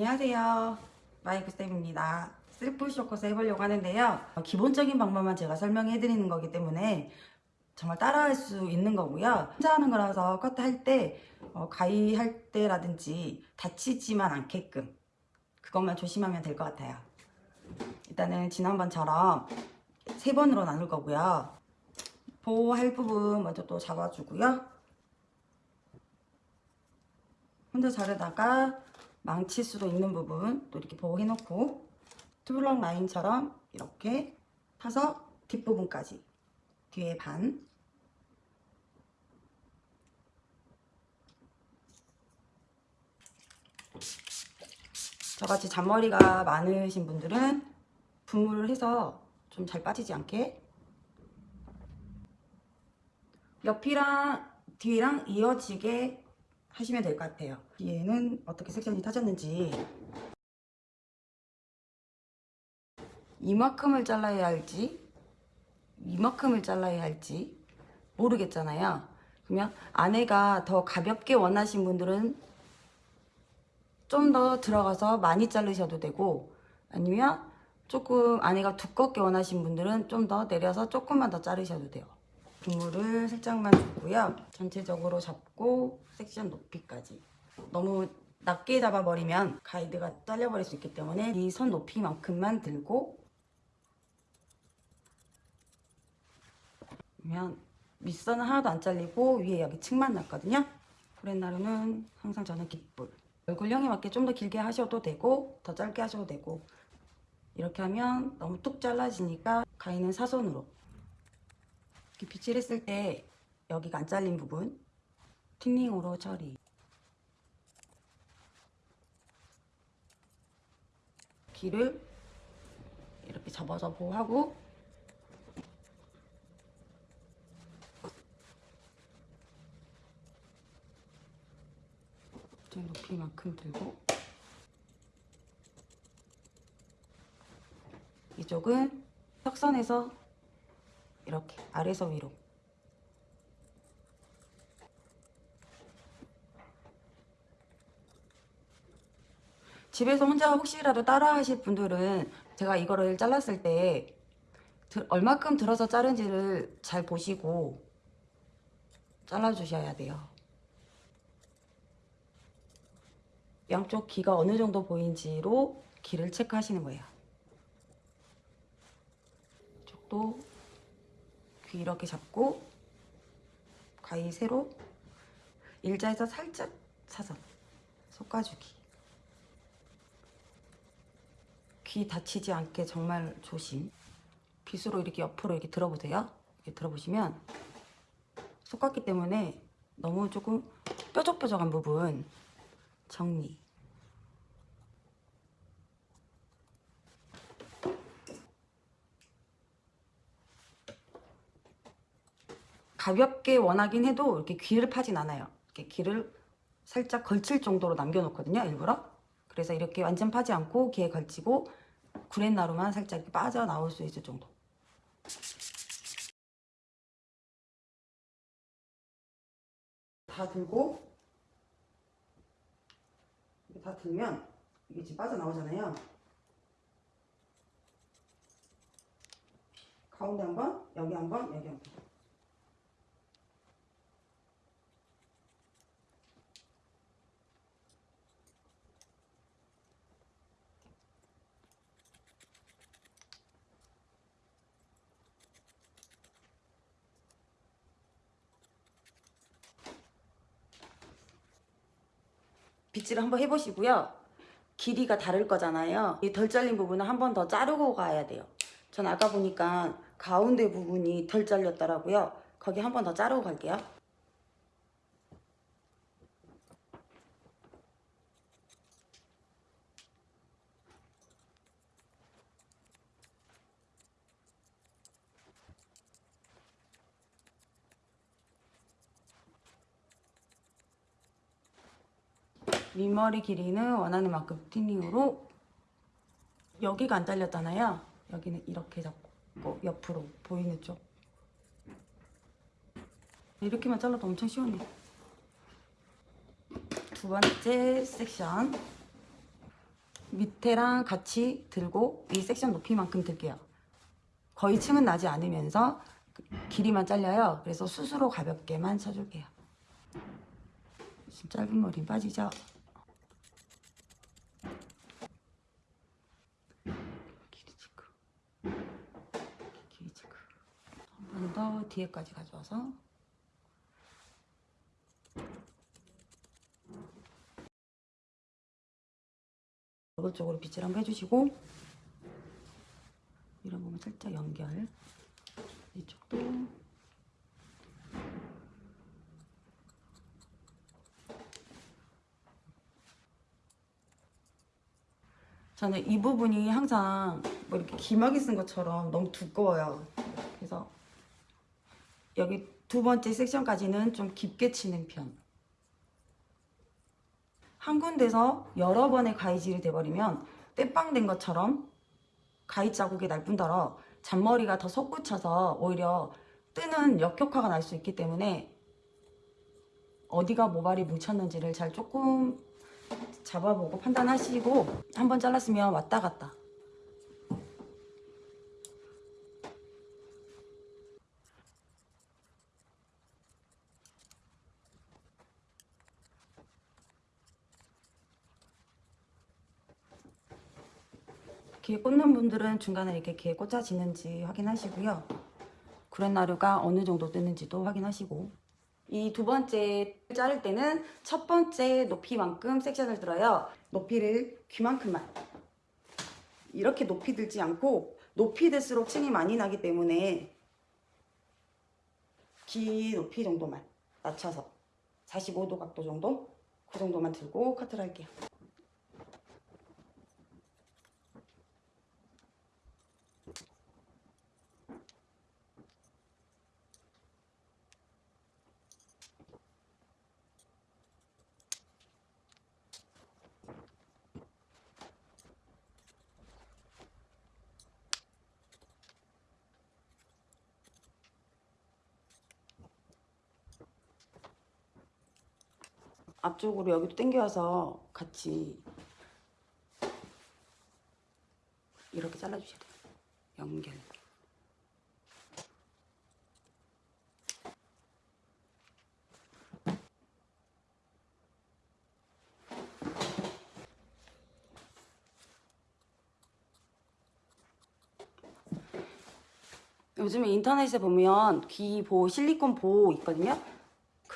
안녕하세요. 마이크쌤입니다. 셀프 쇼커스 해보려고 하는데요. 기본적인 방법만 제가 설명해 드리는 거기 때문에 정말 따라할 수 있는 거고요. 혼자 하는 거라서 커트 할때 어, 가위 할 때라든지 다치지만 않게끔 그것만 조심하면 될 것 같아요. 일단은 지난번처럼 세 번으로 나눌 거고요. 보호할 부분 먼저 또 잡아주고요. 혼자 자르다가 망칠 수도 있는 부분 또 이렇게 보호해 놓고 투블럭 라인처럼 이렇게 타서 뒷부분까지 뒤에 반. 저같이 잔머리가 많으신 분들은 분무를 해서 좀 잘 빠지지 않게. 옆이랑 뒤랑 이어지게 하시면 될 것 같아요. 뒤에는 어떻게 섹션이 타졌는지. 이만큼을 잘라야 할지 이만큼을 잘라야 할지 모르겠잖아요. 그러면 안에가 더 가볍게 원하신 분들은 좀 더 들어가서 많이 자르셔도 되고 아니면 조금 안에가 두껍게 원하신 분들은 좀 더 내려서 조금만 더 자르셔도 돼요 분무를 살짝만 주고요. 전체적으로 잡고 섹션 높이까지. 너무 낮게 잡아버리면 가이드가 잘려버릴 수 있기 때문에 이손 높이만큼만 들고 그러면 윗선은 하나도 안 잘리고 위에 여기 층만 났거든요. 브랜나루는 항상 저는 깃불. 얼굴형에 맞게 좀 더 길게 하셔도 되고 더 짧게 하셔도 되고 이렇게 하면 너무 뚝 잘라지니까 가위는 사선으로 빗질 했을 때 여기가 안 잘린 부분. 틴닝으로 처리. 길을 이렇게 접어서 보호하고. 좀 높이만큼 들고. 이쪽은 턱선에서 이렇게 아래서 위로. 집에서 혼자 혹시라도 따라 하실 분들은 제가 이거를 잘랐을 때 들, 얼마큼 들어서 자른지를 잘 보시고 잘라주셔야 돼요. 양쪽 귀가 어느 정도 보인지로 귀를 체크하시는 거예요. 이쪽도 귀 이렇게 잡고 가위 세로 일자에서 살짝 사선. 솎아주기. 귀 다치지 않게 정말 조심. 빗으로 이렇게 옆으로 이렇게 들어보세요. 이렇게 들어보시면 솎았기 때문에 너무 조금 뾰족뾰족한 부분 정리 가볍게 원하긴 해도 이렇게 귀를 파진 않아요. 이렇게 귀를 살짝 걸칠 정도로 남겨놓거든요. 일부러. 그래서 이렇게 완전 파지 않고 귀에 걸치고 구렛나루만 살짝 빠져나올 수 있을 정도. 다 들고 다 들면 이게 지금 빠져나오잖아요. 가운데 한 번, 여기 한 번, 여기 한 번. 빗질을 한번 해보시고요. 길이가 다를 거잖아요. 이 덜 잘린 부분은 한번 더 자르고 가야 돼요. 전 아까 보니까 가운데 부분이 덜 잘렸더라고요. 거기 한 번 더 자르고 갈게요. 윗머리 길이는 원하는 만큼 틴닝으로 여기가 안 잘렸잖아요. 여기는 이렇게 잡고 옆으로 보이는 쪽 이렇게만 잘라도 엄청 시원해. 두 번째 섹션 밑에랑 같이 들고 이 섹션 높이만큼 들게요. 거의 층은 나지 않으면서 그 길이만 잘려요. 그래서 스스로 가볍게만 쳐줄게요. 짧은 머리 빠지죠? 길이 체크. 길이 체크. 더 뒤에까지 가져와서. 얼굴 쪽으로 빗질 한번 해주시고 이런 부분 살짝 연결. 이쪽도. 저는 이 부분이 항상 뭐 이렇게 기막이 쓴 것처럼 너무 두꺼워요. 그래서 여기 두 번째 섹션까지는 좀 깊게 치는 편. 한 군데서 여러 번의 가위질이 돼버리면 땜빵된 것처럼 가위 자국이 날 뿐더러 잔머리가 더 솟구쳐서 오히려 뜨는 역효과가 날 수 있기 때문에 어디가 모발이 뭉쳤는지를 잘 조금 잡아보고 판단하시고 한번 잘랐으면 왔다 갔다 귀에 꽂는 분들은 중간에 이렇게 귀에 꽂아지는지 확인하시고요. 구렛나루가 어느 정도 뜨는지도 확인하시고 이 두 번째 자를 때는 첫 번째 높이만큼 섹션을 들어요. 높이를 귀만큼만 이렇게 높이 들지 않고 높이 들수록 층이 많이 나기 때문에 귀 높이 정도만 낮춰서 45도 각도 정도 그 정도만 들고 커트를 할게요. 앞쪽으로 여기도 당겨와서 같이 이렇게 잘라주셔야 돼요. 연결. 요즘에 인터넷에 보면 귀 보호, 실리콘 보호 있거든요.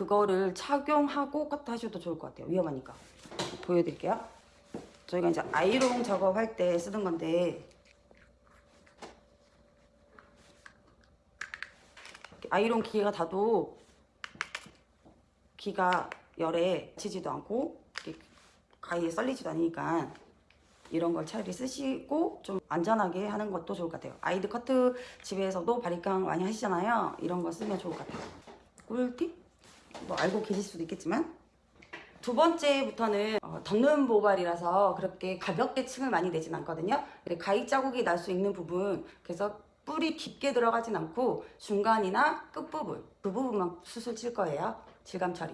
그거를 착용하고 커트하셔도 좋을 것 같아요. 위험하니까. 보여드릴게요. 저희가 이제 아이롱 작업할 때 쓰던 건데 아이롱 기계가 닿도 귀가 열에 치지도 않고 가위에 썰리지도 않으니까 이런 걸 차라리 쓰시고 좀 안전하게 하는 것도 좋을 것 같아요. 아이드 커트 집에서도 바리깡 많이 하시잖아요. 이런 거 쓰면 좋을 것 같아요. 꿀팁? 뭐 알고 계실 수도 있겠지만 두 번째부터는 어, 덮는 모발이라서 그렇게 가볍게 층을 많이 내진 않거든요. 가위 자국이 날 수 있는 부분 그래서 뿔이 깊게 들어가진 않고 중간이나 끝부분 그 부분만 수술 칠 거예요. 질감 처리.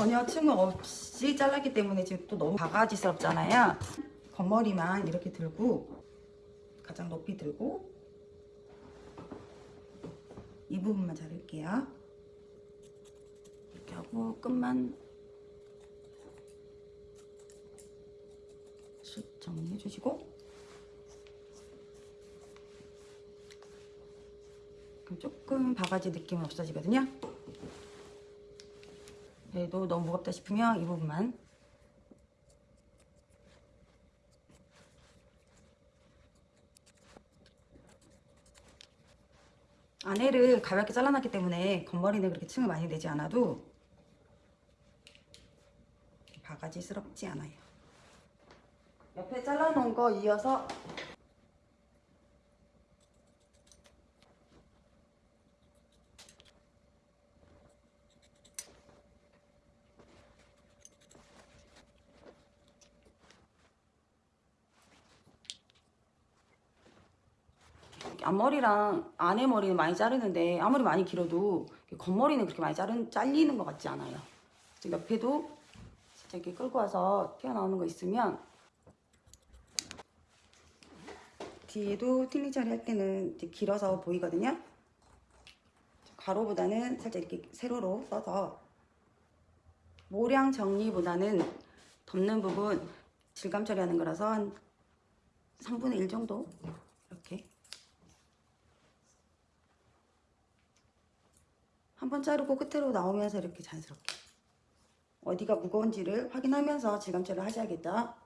전혀 층 없이 잘랐기 때문에 지금 또 너무 바가지스럽잖아요. 겉머리만 이렇게 들고 가장 높이 들고 이 부분만 자를게요. 이렇게 하고 끝만 쓱 정리해 주시고 그럼 조금 바가지 느낌은 없어지거든요. 얘도 너무 무겁다 싶으면 이 부분만. 안에를 가볍게 잘라놨기 때문에 겉머리는 그렇게 층을 많이 내지 않아도 바가지스럽지 않아요. 옆에 잘라놓은 거 이어서 앞머리랑 안에 머리는 많이 자르는데 아무리 많이 길어도 겉머리는 그렇게 많이 자른, 잘리는 것 같지 않아요. 옆에도 진짜 이렇게 끌고 와서 튀어나오는 거 있으면 뒤에도 틴닝 처리할 때는 길어서 보이거든요. 가로보다는 살짝 이렇게 세로로 써서 모량 정리보다는 덮는 부분 질감 처리하는 거라서 한 3분의 1 정도 이렇게 한 번 자르고 끝으로 나오면서 이렇게 자연스럽게 어디가 무거운지를 확인하면서 질감 처리를 하셔야겠다.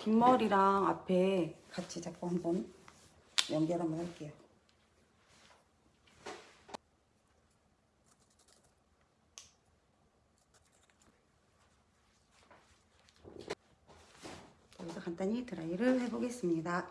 뒷머리랑 앞에 같이 잡고 한번 연결 한번 할게요. 여기서 간단히 드라이를 해보겠습니다.